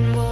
one more.